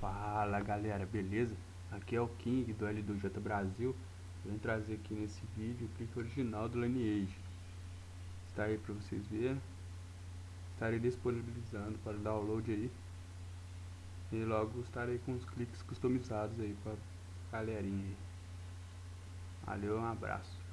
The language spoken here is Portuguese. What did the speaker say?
Fala galera, beleza? Aqui é o King do L2J Brasil. Vou trazer aqui nesse vídeo o clique original do Lineage Está aí para vocês verem. Estarei disponibilizando para download aí. E logo estarei com os cliques customizados aí para galerinha aí. Valeu, um abraço.